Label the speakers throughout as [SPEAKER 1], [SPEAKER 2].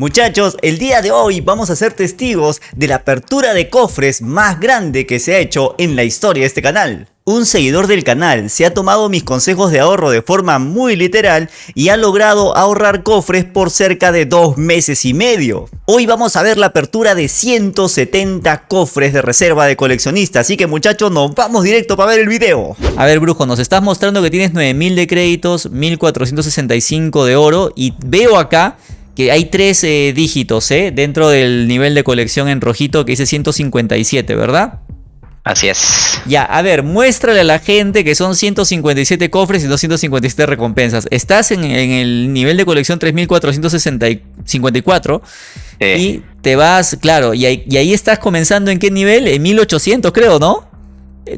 [SPEAKER 1] Muchachos, el día de hoy vamos a ser testigos de la apertura de cofres más grande que se ha hecho en la historia de este canal. Un seguidor del canal se ha tomado mis consejos de ahorro de forma muy literal y ha logrado ahorrar cofres por cerca de dos meses y medio. Hoy vamos a ver la apertura de 170 cofres de reserva de coleccionista, así que muchachos nos vamos directo para ver el video. A ver Brujo, nos estás mostrando que tienes 9000 de créditos, 1465 de oro y veo acá que hay tres eh, dígitos ¿eh? dentro del nivel de colección en rojito que dice 157, ¿verdad?
[SPEAKER 2] Así es.
[SPEAKER 1] Ya, a ver, muéstrale a la gente que son 157 cofres y 257 recompensas. Estás en, el nivel de colección 3454 y te vas, claro, y ahí, y ahí, estás comenzando en qué nivel? En 1800 creo, ¿no?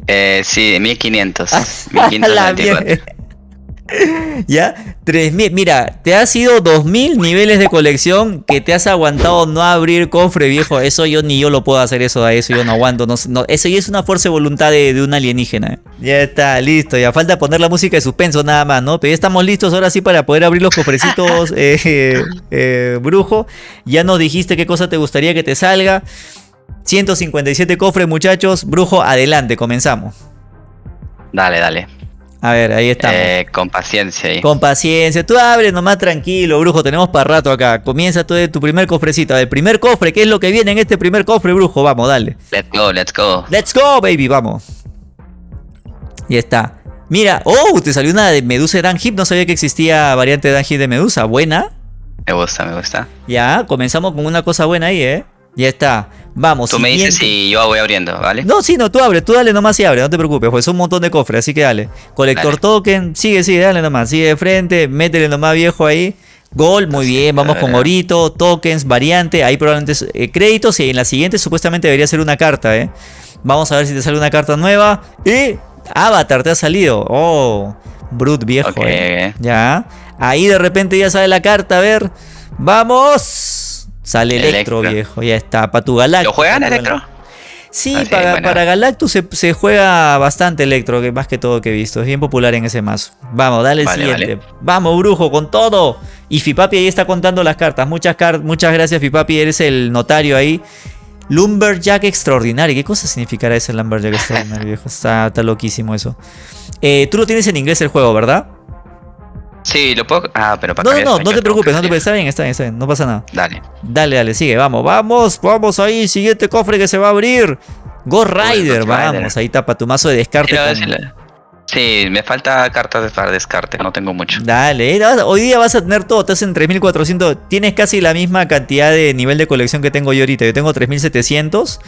[SPEAKER 2] Eh, sí, en 1500. 1524.
[SPEAKER 1] ¿Ya? 3000. Mira, te has ido 2000 niveles de colección que te has aguantado no abrir cofre, viejo. Eso yo ni yo lo puedo hacer, eso, eso yo no aguanto. No, eso ya es una fuerza de voluntad de, un alienígena. Ya está, listo. Ya falta poner la música de suspenso nada más, ¿no? Pero ya estamos listos ahora sí para poder abrir los cofrecitos, eh, eh, brujo. Ya nos dijiste qué cosa te gustaría que te salga. 157 cofres, muchachos. Brujo, adelante, comenzamos.
[SPEAKER 2] Dale, dale.
[SPEAKER 1] A ver, ahí estamos.
[SPEAKER 2] Eh, con paciencia. Ahí.
[SPEAKER 1] Con paciencia. Tú abre nomás tranquilo, brujo. Tenemos para rato acá. Comienza de tu primer cofrecito. El primer cofre. ¿Qué es lo que viene en este primer cofre, brujo? Vamos, dale.
[SPEAKER 2] Let's go, let's go.
[SPEAKER 1] Let's go, baby. Vamos. Y está. Mira. Oh, te salió una de Medusa de Hip. No sabía que existía variante de Hip de Medusa. Buena.
[SPEAKER 2] Me gusta, me gusta.
[SPEAKER 1] Ya, comenzamos con una cosa buena ahí, ¿eh? Ya está. Vamos.
[SPEAKER 2] Tú me dices si yo voy abriendo, ¿vale?
[SPEAKER 1] No, sí, no, tú abres, tú dale nomás y abre, no te preocupes, pues es un montón de cofres, así que dale. Colector token, sigue, sigue, dale nomás, sigue de frente, métele nomás viejo ahí. Gol, muy bien, vamos con orito, tokens, variante, ahí probablemente eh, créditos y en la siguiente supuestamente debería ser una carta, ¿eh? Vamos a ver si te sale una carta nueva. Y Avatar te ha salido. Oh, Brut viejo. eh. Ya. Ahí de repente ya sale la carta, a ver. Vamos. Sale Electro, viejo, ya está. Para tu Galactus.
[SPEAKER 2] ¿Lo juegan Electro?
[SPEAKER 1] Sí, ah, para, Galactus se, juega bastante Electro, que más que todo que he visto. Es bien popular en ese mazo. Vamos, dale el siguiente. Vamos, brujo, con todo. Y Fipapi ahí está contando las cartas. Muchas, muchas gracias, Fipapi. Eres el notario ahí. Lumberjack extraordinario. ¿Qué cosa significará ese Lumberjack extraordinario, viejo? Está, está loquísimo eso. Eh, tú lo tienes en inglés el juego, ¿verdad?
[SPEAKER 2] Sí, lo puedo. Ah, pero para
[SPEAKER 1] No, no, no, no te preocupes, no te preocupes. Está bien, está bien, está bien. No pasa nada.
[SPEAKER 2] Dale.
[SPEAKER 1] Dale, dale, sigue, vamos, vamos, vamos ahí. Siguiente cofre que se va a abrir. Ghost Rider, vamos, ahí tapa tu mazo de descarte.
[SPEAKER 2] Sí, me falta cartas para descarte, no tengo mucho.
[SPEAKER 1] Dale, eh, hoy día vas a tener todo, estás en 3400, tienes casi la misma cantidad de nivel de colección que tengo yo ahorita, yo tengo 3700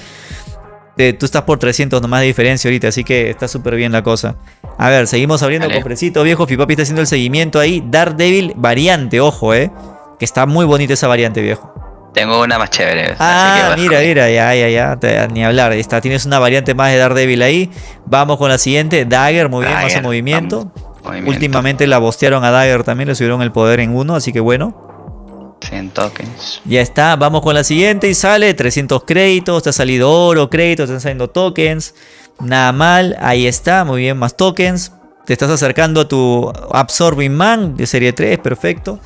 [SPEAKER 1] tú estás por 300 nomás de diferencia ahorita, así que está súper bien la cosa. A ver, seguimos abriendo el cofrecito, viejo. Fipapi está haciendo el seguimiento ahí. Daredevil variante, ojo, eh. Que está muy bonita esa variante, viejo.
[SPEAKER 2] Tengo una más chévere.
[SPEAKER 1] Ah, mira, mira, ya, ya, ya. ni hablar. Está, tienes una variante más de Daredevil ahí. Vamos con la siguiente. Dagger, muy bien, más movimiento. movimiento. Últimamente la bostearon a Dagger también, le subieron el poder en uno, así que bueno.
[SPEAKER 2] 100 tokens.
[SPEAKER 1] Ya está, vamos con la siguiente y sale 300 créditos, te ha salido oro, créditos, te están saliendo tokens. Nada mal, ahí está, muy bien, más tokens. Te estás acercando a tu Absorbing Man de serie 3, perfecto.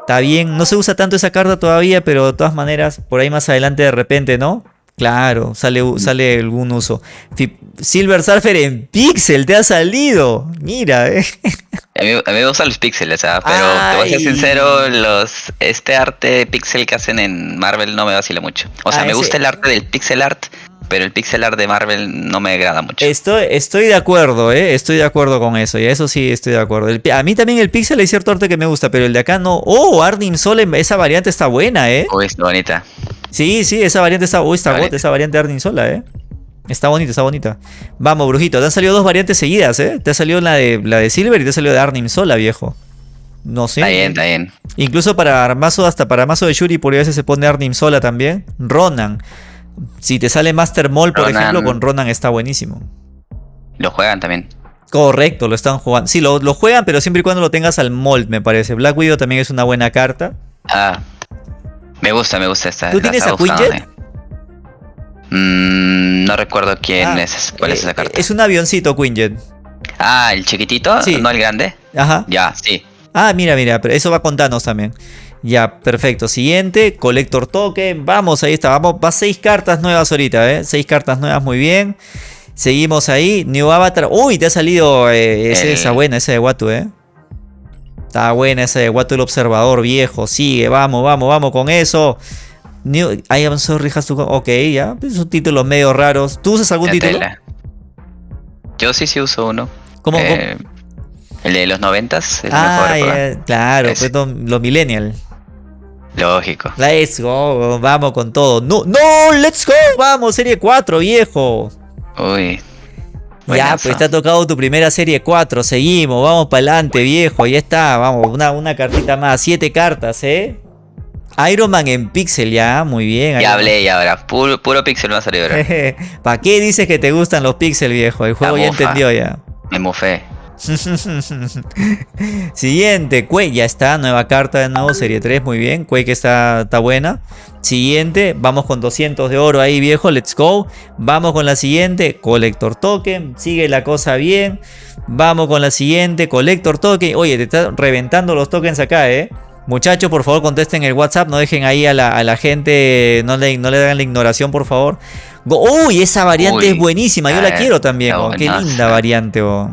[SPEAKER 1] Está bien, no se usa tanto esa carta todavía, pero de todas maneras, por ahí más adelante de repente, ¿no? Claro, sale, sale algún uso. Silver Surfer en Pixel, te ha salido. Mira, eh.
[SPEAKER 2] A mí, me gustan los píxeles, pero te voy a ser sincero, los, este arte pixel que hacen en Marvel no me vacila mucho. O sea, ah, me gusta el arte del pixel art, pero el pixel art de Marvel no me agrada mucho.
[SPEAKER 1] Estoy, estoy de acuerdo, ¿eh? Estoy de acuerdo con eso, y eso sí estoy de acuerdo. a mí también el pixel hay cierto arte que me gusta, pero el de acá no. Oh, Arnim Sol, esa variante está buena, ¿eh?
[SPEAKER 2] Oh, es bonita.
[SPEAKER 1] Sí, sí, esa variante está, oh, está esa variante de Arnim Sola, ¿eh? Está bonita, está bonita. Vamos, brujito. Te han salido dos variantes seguidas, ¿eh? Te ha salido la de, la de Silver y te ha salido de Arnim Sola, viejo. No sé.
[SPEAKER 2] Está bien, está bien.
[SPEAKER 1] Incluso para mazo, hasta para mazo de Shuri, por a veces se pone Arnim Sola también. Ronan. Si te sale Master Mall, por ejemplo, con Ronan está buenísimo.
[SPEAKER 2] Lo juegan también.
[SPEAKER 1] Correcto, lo están jugando. Sí, lo, juegan, pero siempre y cuando lo tengas al mold, me parece. Black Widow también es una buena carta.
[SPEAKER 2] Ah. Me gusta, me gusta esta.
[SPEAKER 1] ¿Tú tienes a Quinjet?
[SPEAKER 2] Mm, no recuerdo quién ah, es. ¿Cuál es esa eh, carta?
[SPEAKER 1] Es un avioncito, Quinjet.
[SPEAKER 2] Ah, el chiquitito, no el grande.
[SPEAKER 1] Ajá.
[SPEAKER 2] Ya, sí.
[SPEAKER 1] Ah, mira, mira, pero eso va con Thanos también. Ya, perfecto. Siguiente, Collector Token. Vamos, ahí está. Vamos, va seis cartas nuevas ahorita, ¿eh? Seis cartas nuevas, muy bien. Seguimos ahí. New Avatar. Uy, te ha salido eh, esa buena, esa de Watu, ¿eh? Está buena esa de Watu el Observador viejo. Sigue, vamos, vamos, vamos con eso. New, I am sorry, has to Ok, ya. Son títulos medio raros. ¿Tú usas algún título?
[SPEAKER 2] Yo sí, sí uso uno.
[SPEAKER 1] ¿Cómo? Eh,
[SPEAKER 2] el de los noventas.
[SPEAKER 1] Ah, claro, pues los millennials.
[SPEAKER 2] Lógico.
[SPEAKER 1] Let's go, vamos con todo. No, no, let's go, vamos, serie 4, viejo.
[SPEAKER 2] Uy.
[SPEAKER 1] Ya, pues te ha tocado tu primera serie 4, seguimos, vamos para adelante, viejo, ya está, vamos, una, una cartita más, siete cartas, ¿eh? Iron Man en pixel, ya, muy bien.
[SPEAKER 2] Ya hablé ya ahora, puro, puro pixel me ha salido ahora.
[SPEAKER 1] ¿Para qué dices que te gustan los pixel, viejo? El juego ya entendió ya.
[SPEAKER 2] Me mofé.
[SPEAKER 1] Siguiente, Quake, ya está, nueva carta de nuevo, serie 3, muy bien, Quake está, está buena. Siguiente, vamos con 200 de oro ahí viejo, let's go. Vamos con la siguiente, Collector Token, sigue la cosa bien. Vamos con la siguiente, Collector Token. Oye, te están reventando los tokens acá, eh. Muchachos, por favor contesten el WhatsApp, no dejen ahí a la, gente, no le, no le den la ignoración, por favor. Uy, esa variante es buenísima, yo la eh, quiero también. Oh, qué linda variante. Oh.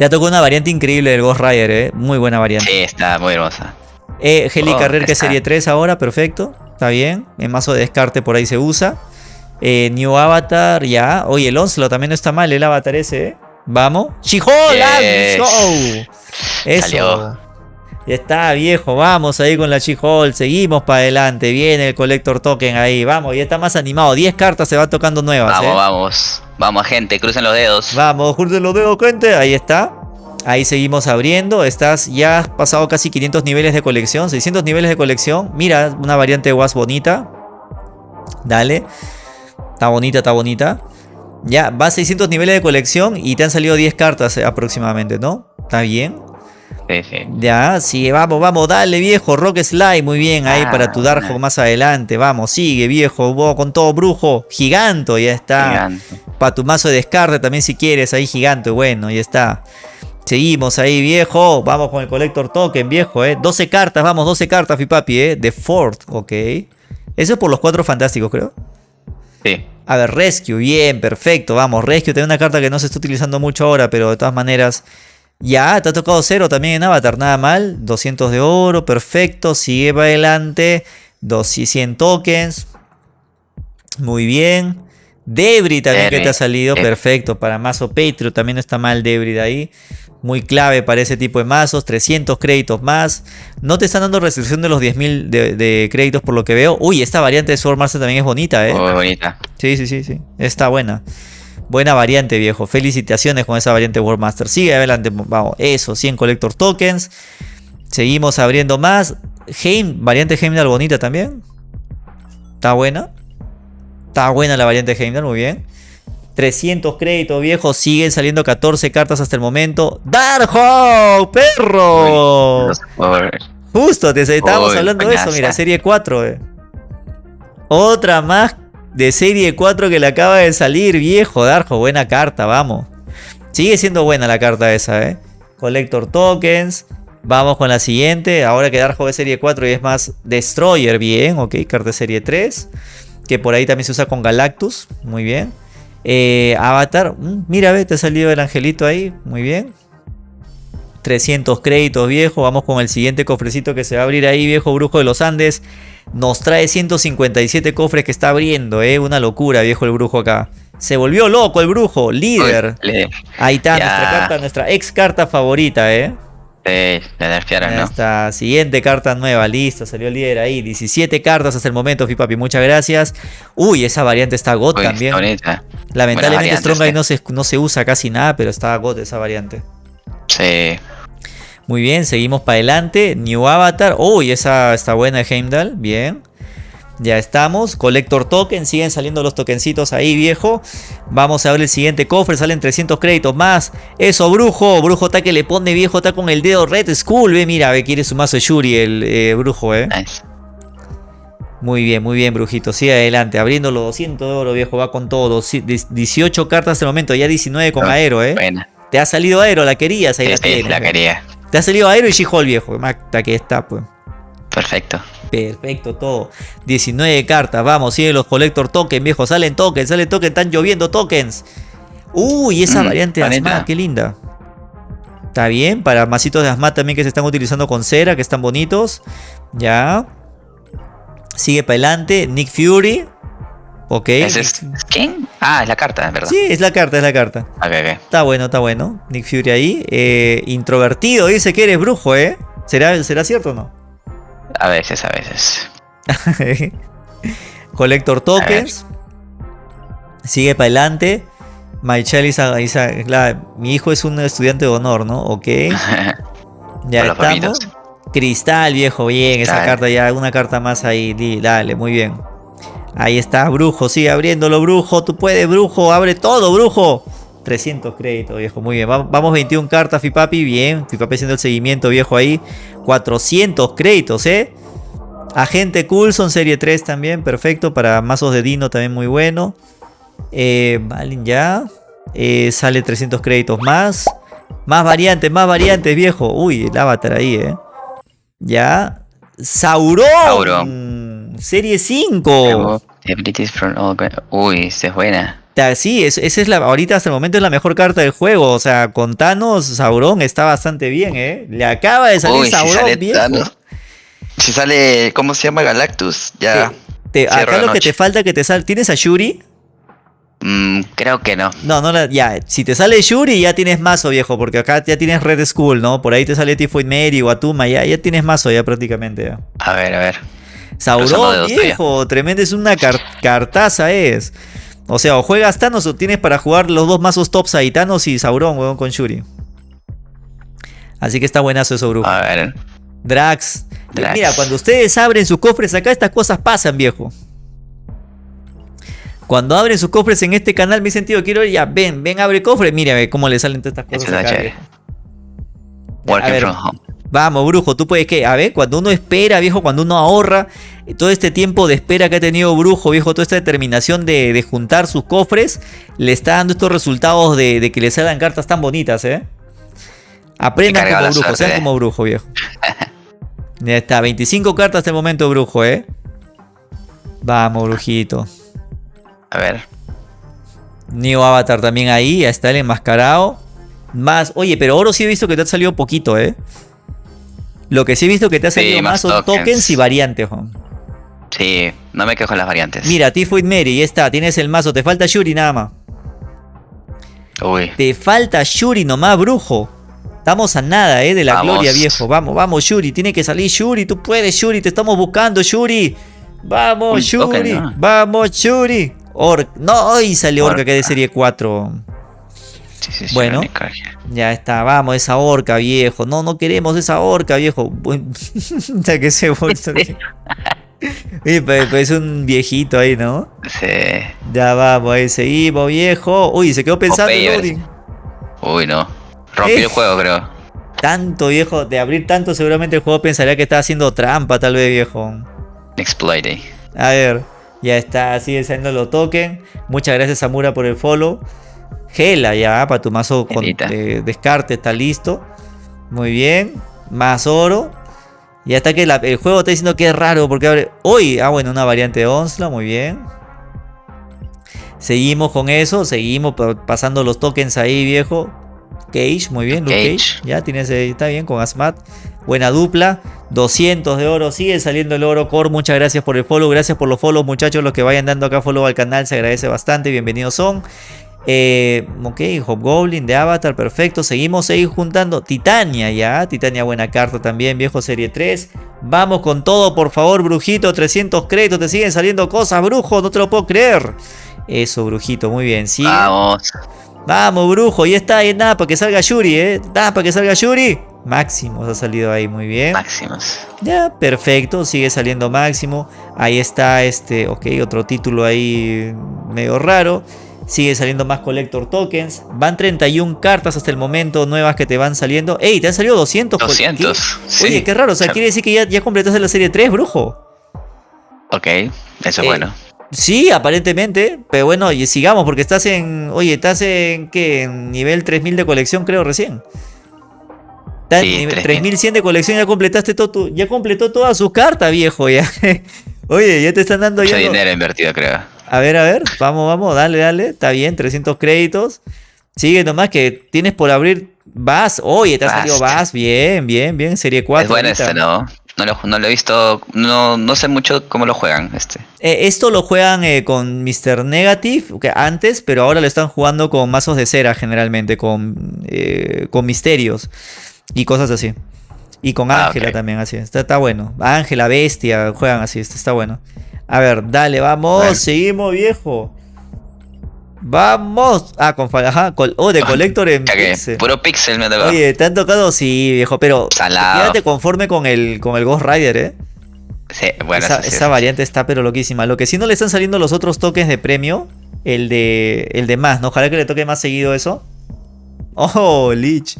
[SPEAKER 1] Te ha tocado una variante increíble del Ghost Rider, ¿eh? Muy buena variante.
[SPEAKER 2] Sí, está muy hermosa.
[SPEAKER 1] Eh, Heli oh, Carrer, que es serie 3 ahora, perfecto. Está bien. En mazo de descarte por ahí se usa. Eh, New Avatar, ya. Oye, el Onslaught también no está mal, el Avatar ese, ¿eh? Vamos. ¡Chihol! Yes. Eso. Ya está, viejo. Vamos ahí con la She-Hole. Seguimos para adelante. Viene el Collector Token ahí. Vamos, ya está más animado. 10 cartas se va tocando nuevas.
[SPEAKER 2] Vamos, ¿eh? vamos. Vamos, gente, crucen los dedos.
[SPEAKER 1] Vamos, crucen los dedos, gente. Ahí está. Ahí seguimos abriendo. Estás ya has pasado casi 500 niveles de colección. 600 niveles de colección. Mira, una variante de Was bonita. Dale. Está bonita, está bonita. Ya, vas 600 niveles de colección y te han salido 10 cartas aproximadamente, ¿no? Está bien.
[SPEAKER 2] Sí, sí.
[SPEAKER 1] Ya, sí, vamos, vamos, dale viejo, Rock Slide, muy bien, ahí para ah, tu Darjo más adelante, vamos, sigue viejo, vos con todo brujo, giganto, ya está. Gigante. Para tu mazo de descarte también si quieres, ahí gigante, bueno, ya está. Seguimos ahí, viejo. Vamos con el Collector Token, viejo, eh. 12 cartas, vamos, 12 cartas, mi papi, eh. De Ford, ok. Eso es por los cuatro fantásticos, creo.
[SPEAKER 2] Sí.
[SPEAKER 1] A ver, Rescue, bien, perfecto. Vamos, Rescue tiene una carta que no se está utilizando mucho ahora, pero de todas maneras. Ya, te ha tocado cero también en Avatar, nada mal. 200 de oro, perfecto. Sigue para adelante. 200 tokens. Muy bien. Debris también que te ha salido, perfecto. Para mazo Patreon también está mal Debris ahí. Muy clave para ese tipo de mazos. 300 créditos más. No te están dando restricción de los 10.000 de, créditos por lo que veo. Uy, esta variante de Sword Master también es bonita, ¿eh?
[SPEAKER 2] Muy bonita.
[SPEAKER 1] Sí, sí, sí, sí. Está buena. Buena variante, viejo. Felicitaciones con esa variante World Master. Sigue adelante. Vamos, eso. 100 Collector Tokens. Seguimos abriendo más. Heim, variante Heimdall bonita también. Está buena. Está buena la variante Heimdall, muy bien. 300 créditos viejos, siguen saliendo 14 cartas hasta el momento. ¡Darjo! ¡Perro! Justo, te estábamos hablando de eso, mira, serie 4. Eh. Otra más de serie 4 que le acaba de salir, viejo, Darjo, buena carta, vamos. Sigue siendo buena la carta esa, eh. Collector Tokens. Vamos con la siguiente. Ahora que Darjo es serie 4 y es más Destroyer, bien, ok, carta serie 3 que por ahí también se usa con Galactus, muy bien. Eh, Avatar, mm, mira, ve, te ha salido el angelito ahí, muy bien. 300 créditos, viejo. Vamos con el siguiente cofrecito que se va a abrir ahí, viejo brujo de los Andes. Nos trae 157 cofres que está abriendo, eh. Una locura, viejo, el brujo acá. Se volvió loco el brujo, líder. Ahí está nuestra carta, nuestra ex carta favorita, eh.
[SPEAKER 2] Sí, nerfearon, ¿no?
[SPEAKER 1] Esta siguiente carta nueva, listo, salió el líder ahí. 17 cartas hasta el momento, Fipapi, muchas gracias. Uy, esa variante está GOT también. Lamentablemente Strong no se, no se usa casi nada, pero está GOT esa variante.
[SPEAKER 2] Sí.
[SPEAKER 1] Muy bien, seguimos para adelante. New Avatar. Uy, esa está buena Heimdall. Bien. Ya estamos. Collector token. Siguen saliendo los tokencitos ahí, viejo. Vamos a ver el siguiente cofre. Salen 300 créditos más. Eso, brujo. Brujo está que le pone viejo. Está con el dedo Red Skull. Ve, mira, ve, quiere su mazo de Shuri, el eh, brujo, eh. Muy bien, muy bien, brujito. Sigue adelante. Abriendo los 200 de oro, viejo. Va con todo. 18 cartas el momento. Ya 19 con Aero, eh. Te ha salido Aero. La querías. Ahí la
[SPEAKER 2] La quería.
[SPEAKER 1] Te ha salido Aero y She-Hulk, viejo. que está, pues.
[SPEAKER 2] Perfecto.
[SPEAKER 1] Perfecto, todo. 19 cartas, vamos, sigue los Collector Tokens, viejo. Salen tokens, salen tokens, están lloviendo tokens. Uy, esa mm, variante de Asma, qué linda. Está bien, para masitos de Asma también que se están utilizando con cera, que están bonitos. Ya. Sigue para adelante, Nick Fury. Ok.
[SPEAKER 2] es quién? Ah, es la carta, ¿verdad?
[SPEAKER 1] Sí, es la carta, es la carta. Está bueno, está bueno. Nick Fury ahí. Eh, introvertido, dice que eres brujo, ¿eh? ¿Será, ¿Será cierto o no?
[SPEAKER 2] A veces, a veces.
[SPEAKER 1] Collector tokens. Sigue para adelante. My mi hijo es un estudiante de honor, ¿no? Ok. ya estamos. Cristal, viejo, bien. Esa carta ya, una carta más ahí. Dale, muy bien. Ahí está, brujo. Sigue abriéndolo, brujo. Tú puedes, brujo. Abre todo, brujo. 300 créditos, viejo. Muy bien. Vamos 21 cartas, Fipapi. Bien. Fipapi haciendo el seguimiento, viejo, ahí. 400 créditos, ¿eh? Agente Coulson, serie 3 también. Perfecto. Para mazos de Dino también muy bueno. Eh, ya. Eh, sale 300 créditos más. Más variantes, más variantes, viejo. Uy, el avatar ahí, ¿eh? Ya. Sauron. Serie 5.
[SPEAKER 2] Uy, esta es buena.
[SPEAKER 1] Sí, esa es la, ahorita hasta el momento es la mejor carta del juego. O sea, con Thanos, Sauron está bastante bien, ¿eh? Le acaba de salir Sauron, viejo.
[SPEAKER 2] Si sale, ¿cómo se llama? Galactus, ya.
[SPEAKER 1] acá lo que te falta que te sale. ¿Tienes a Shuri?
[SPEAKER 2] Mm, creo que no.
[SPEAKER 1] No, no, ya. Si te sale Shuri, ya tienes mazo, viejo. Porque acá ya tienes Red School, ¿no? Por ahí te sale Tifoid Mary o Atuma. Ya, ya tienes mazo, ya prácticamente.
[SPEAKER 2] A ver, a ver.
[SPEAKER 1] Sauron, viejo. Tremendo, es una cartaza, es. O sea, o juegas Thanos o tienes para jugar los dos mazos tops ahí, Thanos y Sauron, weón, con Shuri. Así que está buenazo eso, brujo.
[SPEAKER 2] A ver.
[SPEAKER 1] Drax. Mira, cuando ustedes abren sus cofres acá, estas cosas pasan, viejo. Cuando abren sus cofres en este canal, mi sentido, quiero ya, ven, ven, abre cofre. Mira, ve cómo le salen todas estas cosas. Acá, Vamos, brujo, tú puedes que, a ver, cuando uno espera, viejo, cuando uno ahorra, todo este tiempo de espera que ha tenido brujo, viejo, toda esta determinación de, juntar sus cofres, le está dando estos resultados de, que le salgan cartas tan bonitas, ¿eh? Aprendan como brujo, sean ¿eh? como brujo, viejo. Ya está, 25 cartas hasta el momento, brujo, ¿eh? Vamos, brujito.
[SPEAKER 2] A ver.
[SPEAKER 1] New Avatar también ahí, ya está el enmascarado. Más, oye, pero oro sí he visto que te ha salido poquito, ¿eh? Lo que sí he visto que te ha salido más, son tokens. y variantes, Juan.
[SPEAKER 2] Sí, no me quejo en las variantes.
[SPEAKER 1] Mira, Tifoid Mary, ya está, tienes el mazo, te falta Shuri nada más.
[SPEAKER 2] Uy.
[SPEAKER 1] Te falta Shuri nomás, brujo. Estamos a nada, eh, de la gloria, viejo. Vamos, vamos, Shuri. Tiene que salir Shuri. Tú puedes, Shuri. Te estamos buscando, Shuri. Vamos, Shuri. Vamos, Shuri. Or no, y sale Orca, que es de serie 4. Sí, sí, bueno, ya está, vamos, esa orca, viejo. No, no queremos esa orca, viejo. ya que se vuelve. es un viejito ahí, ¿no?
[SPEAKER 2] Sí.
[SPEAKER 1] Ya vamos, ahí seguimos, viejo. Uy, se quedó pensando
[SPEAKER 2] Uy, no. Rompió el juego, creo.
[SPEAKER 1] Tanto, viejo. De abrir tanto, seguramente el juego pensaría que estaba haciendo trampa, tal vez, viejo.
[SPEAKER 2] Exploiting.
[SPEAKER 1] A ver. Ya está, sigue saliendo los tokens. Muchas gracias, Samura, por el follow. Gela ya, para tu mazo con, descarte, está listo. Muy bien. Más oro. Y hasta que el juego está diciendo que es raro porque abre... Hoy, ah bueno, una variante de Onslaught, muy bien. Seguimos con eso, seguimos pasando los tokens ahí, viejo. Cage, muy bien, Luke Cage. Ya tienes, está bien con Asmat. Buena dupla. 200 de oro. Sigue saliendo el oro. Core, muchas gracias por el follow. Gracias por los follows, muchachos. Los que vayan dando acá follow al canal. Se agradece bastante. Bienvenidos son. Eh, ok, Hobgoblin de Avatar, perfecto. Seguimos ahí juntando. Titania ya. Titania, buena carta también, viejo serie 3. Vamos con todo, por favor, brujito. 300 créditos. Te siguen saliendo cosas, brujo. No te lo puedo creer. Eso, brujito, muy bien. Sigue.
[SPEAKER 2] Vamos.
[SPEAKER 1] Vamos, brujo. Y está ahí, nada, para que salga Yuri, ¿eh? Nada, para que salga Yuri. Máximos ha salido ahí, muy bien.
[SPEAKER 2] Máximos.
[SPEAKER 1] Ya, perfecto. Sigue saliendo Máximo. Ahí está este, ok, otro título ahí medio raro. Sigue saliendo más Collector Tokens. Van 31 cartas hasta el momento nuevas que te van saliendo. ¡Ey! Te han salido 200.
[SPEAKER 2] 200.
[SPEAKER 1] Oye, qué raro. O sea, quiere decir que ya, ya completaste la serie 3, brujo.
[SPEAKER 2] Ok, eso es eh, bueno.
[SPEAKER 1] Sí, aparentemente. Pero bueno, y sigamos, porque estás en. Oye, estás en. ¿Qué? En nivel 3000 de colección, creo, recién. Está en 3100 de colección, ya completaste todo ya completó toda su carta, viejo, ya. Oye, ya te están dando
[SPEAKER 2] Mucho dinero invertido, creo.
[SPEAKER 1] A ver, a ver, vamos, vamos, dale, dale. Está bien, 300 créditos. Sigue nomás que tienes por abrir Vas. Oye, te ha salido Vas. Bien, bien, bien. Serie 4.
[SPEAKER 2] Es bueno este, ¿no? No lo, no lo, he visto, no, no sé mucho cómo lo juegan. este
[SPEAKER 1] eh, Esto lo juegan eh, con Mr. Negative que antes, pero ahora lo están jugando con mazos de cera generalmente, con, eh, con misterios y cosas así. Y con ah, Ángela también, así. Está, está bueno. Ángela, Bestia, juegan así, está bueno. A ver, dale, vamos, seguimos, viejo. Vamos. Ah, con ajá, oh, de Collector en
[SPEAKER 2] pixel. Puro pixel me tocó.
[SPEAKER 1] Oye, ¿te han tocado? Sí, viejo, pero quédate conforme con el, con el Ghost Rider, ¿eh?
[SPEAKER 2] Sí, bueno,
[SPEAKER 1] esa, esa variante está pero loquísima. Lo que sí no le están saliendo los otros toques de premio, el de el de más, ¿no? Ojalá que le toque más seguido eso. Oh, Lich.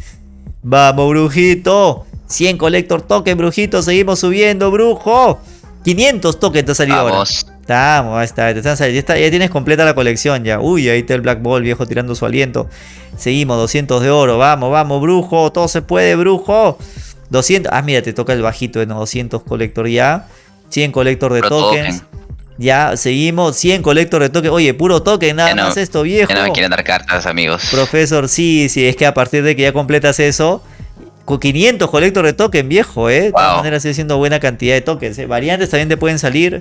[SPEAKER 1] Vamos, brujito. 100 Collector token, brujito. Seguimos subiendo, brujo. 500 tokens te ha salido Vamos. ahora. Estamos, ahí está, ya, ya, tienes completa la colección ya. Uy, ahí está el Black Ball viejo tirando su aliento. Seguimos, 200 de oro. Vamos, vamos, brujo. Todo se puede, brujo. 200. Ah, mira, te toca el bajito de no, 200 colector ya. 100 colector de tokens. Ya, seguimos. 100 colector de tokens. Oye, puro token, nada más esto, viejo.
[SPEAKER 2] no me quieren dar cartas, amigos.
[SPEAKER 1] Profesor, sí, sí, es que a partir de que ya completas eso, con 500 colector de token, viejo, ¿eh? De todas maneras sigue siendo buena cantidad de tokens. ¿eh? Variantes también te pueden salir.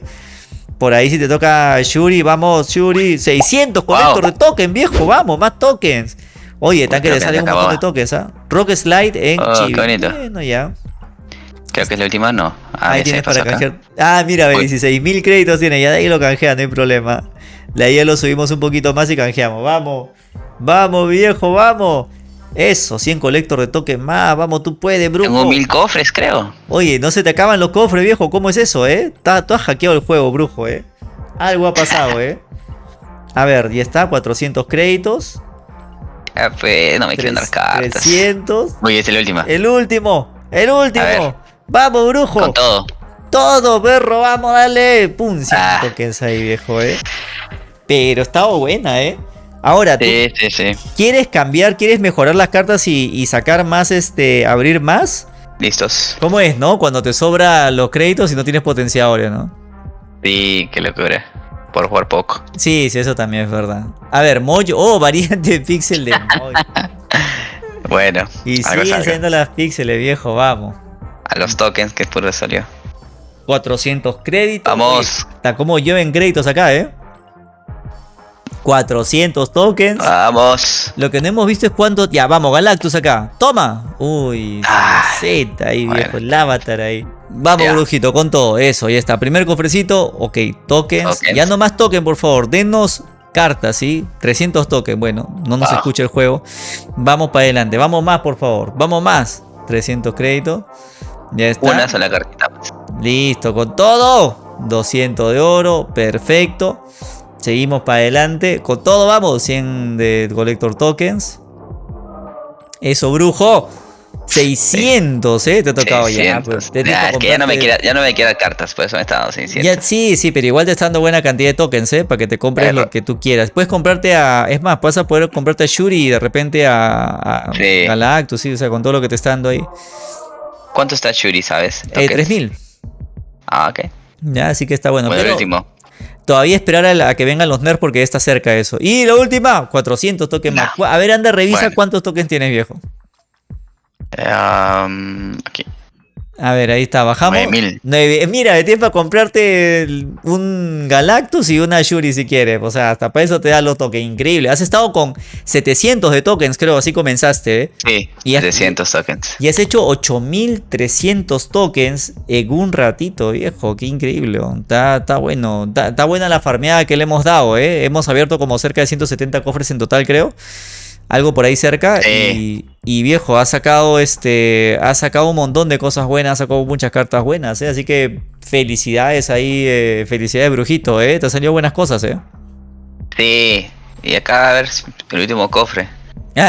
[SPEAKER 1] Por ahí si te toca Shuri, vamos, Shuri. 600 colector de token, viejo, vamos, más tokens. Oye, tanque le sale un montón de tokens, ¿ah? Rock Slide en oh, Bueno, ya.
[SPEAKER 2] Creo que es la última, no.
[SPEAKER 1] Ah, ahí tienes para canjear. Ah, mira, 16.000 créditos tiene, ya de ahí lo canjean, no hay problema. De ahí ya lo subimos un poquito más y canjeamos. Vamos, vamos, viejo, vamos. Eso, 100 colector de token más. Vamos, tú puedes, brujo.
[SPEAKER 2] Tengo mil cofres, creo.
[SPEAKER 1] Oye, no se te acaban los cofres, viejo. ¿Cómo es eso, eh? Tú has hackeado el juego, brujo, eh. Algo ha pasado, eh. A ver, ya está, 400 créditos.
[SPEAKER 2] Ah, pues, no me quieren dar cartas.
[SPEAKER 1] 300.
[SPEAKER 2] Oye, es el último.
[SPEAKER 1] El último, el último. Vamos, brujo.
[SPEAKER 2] Con todo.
[SPEAKER 1] Todo, perro, vamos, dale. Pum, 100 ah. tokens ahí, viejo, eh. Pero estaba buena, eh. Ahora, ¿tú ¿quieres cambiar, quieres mejorar las cartas y, sacar más, este, abrir más?
[SPEAKER 2] Listos.
[SPEAKER 1] ¿Cómo es, no? Cuando te sobra los créditos y no tienes potenciadores, ¿no?
[SPEAKER 2] Sí, qué locura. Por jugar poco.
[SPEAKER 1] Sí, sí, eso también es verdad. A ver, Mojo. Oh, variante de pixel de Mojo.
[SPEAKER 2] bueno.
[SPEAKER 1] Y siguen saliendo las píxeles, viejo, vamos.
[SPEAKER 2] A los tokens que puro salió.
[SPEAKER 1] 400 créditos.
[SPEAKER 2] Vamos.
[SPEAKER 1] está como yo en créditos acá, ¿eh? 400 tokens.
[SPEAKER 2] Vamos.
[SPEAKER 1] Lo que no hemos visto es cuánto. Ya, vamos, Galactus acá. Toma. Uy, Z ahí, viejo. El avatar ahí. Vamos, brujito, con todo. Eso, ya está. Primer cofrecito. Ok, tokens. Ya no más tokens, por favor. Denos cartas, ¿sí? 300 tokens. Bueno, no nos escucha el juego. Vamos para adelante. Vamos más, por favor. Vamos más. 300 créditos. Ya está.
[SPEAKER 2] Una sola cartita.
[SPEAKER 1] Listo, con todo. 200 de oro. Perfecto. Seguimos para adelante. Con todo vamos. 100 de Collector Tokens. Eso, brujo. 600, ¿eh? Te ha tocado ya.
[SPEAKER 2] Pues, ya, que ya no, me quiera, ya no me queda cartas, por eso me está dando 600.
[SPEAKER 1] sí, sí, pero igual te está dando buena cantidad de tokens, ¿eh? Para que te compres lo que tú quieras. Puedes comprarte a. Es más, vas a poder comprarte a Shuri y de repente a, a sí. Galactus, sí, o sea, con todo lo que te está dando ahí.
[SPEAKER 2] ¿Cuánto está Shuri, sabes?
[SPEAKER 1] Eh, 3000.
[SPEAKER 2] Ah, ok.
[SPEAKER 1] Ya, así que está bueno.
[SPEAKER 2] bueno pero, el último.
[SPEAKER 1] Todavía esperar a, que vengan los nerfs porque está cerca eso. Y la última, 400 tokens más. A ver, anda, revisa cuántos tokens tienes, viejo.
[SPEAKER 2] Um, aquí.
[SPEAKER 1] A ver, ahí está, bajamos. 9000. Mira, tienes para comprarte un Galactus y una Shuri si quieres. O sea, hasta para eso te da los tokens. Increíble. Has estado con 700 de tokens, creo, así comenzaste. ¿eh?
[SPEAKER 2] Sí, y 700 tokens.
[SPEAKER 1] Y has hecho 8300 tokens en un ratito, viejo. Qué increíble. Está, está bueno. Está, buena la farmeada que le hemos dado, ¿eh? Hemos abierto como cerca de 170 cofres en total, creo algo por ahí cerca. Y, viejo, ha sacado este. Ha sacado un montón de cosas buenas, ha sacado muchas cartas buenas, ¿eh? Así que felicidades ahí, eh, felicidades, brujito, ¿eh? Te han salido buenas cosas, ¿eh?
[SPEAKER 2] Sí. Y acá a ver el último cofre.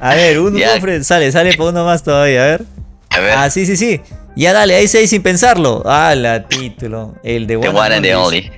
[SPEAKER 1] a ver, un cofre, sale, sale por uno más todavía, a ver. A ver. Ah, sí, sí, sí. Ya dale, ahí se sin pensarlo. Ah, la título. El de
[SPEAKER 2] One, and, the Only.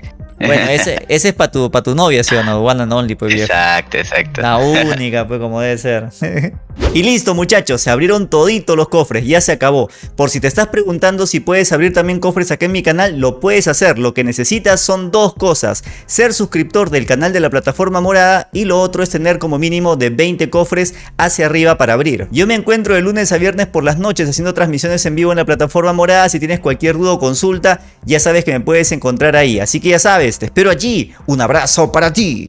[SPEAKER 1] Bueno, ese, ese es para tu, pa tu novia, ¿sí o no? One and only, pues
[SPEAKER 2] Exacto, exacto.
[SPEAKER 1] La única, pues como debe ser. y listo, muchachos, se abrieron toditos los cofres, ya se acabó. Por si te estás preguntando si puedes abrir también cofres aquí en mi canal, lo puedes hacer. Lo que necesitas son dos cosas. Ser suscriptor del canal de la plataforma morada y lo otro es tener como mínimo de 20 cofres hacia arriba para abrir. Yo me encuentro de lunes a viernes por las noches haciendo transmisiones en vivo en la plataforma morada. Si tienes cualquier duda o consulta, ya sabes que me puedes encontrar ahí. Así que ya sabes, te espero allí. Un abrazo para ti.